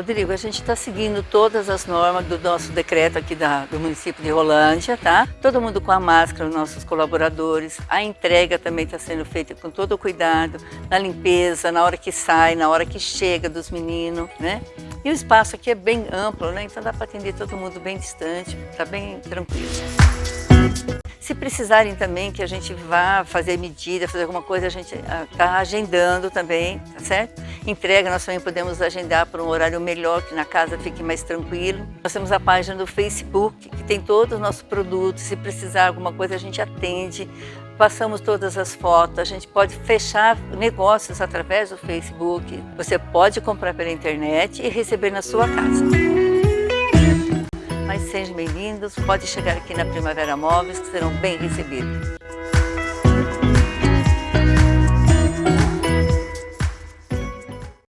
Rodrigo, a gente está seguindo todas as normas do nosso decreto aqui da, do município de Rolândia, tá? Todo mundo com a máscara, os nossos colaboradores. A entrega também está sendo feita com todo o cuidado, na limpeza, na hora que sai, na hora que chega dos meninos, né? E o espaço aqui é bem amplo, né? Então dá para atender todo mundo bem distante, tá bem tranquilo. Se precisarem também que a gente vá fazer medida, fazer alguma coisa, a gente está agendando também, tá certo? Entrega, nós também podemos agendar para um horário melhor, que na casa fique mais tranquilo. Nós temos a página do Facebook, que tem todos os nossos produtos, se precisar alguma coisa a gente atende, passamos todas as fotos, a gente pode fechar negócios através do Facebook, você pode comprar pela internet e receber na sua casa. Mas sejam bem-vindos, pode chegar aqui na Primavera Móveis que serão bem recebidos.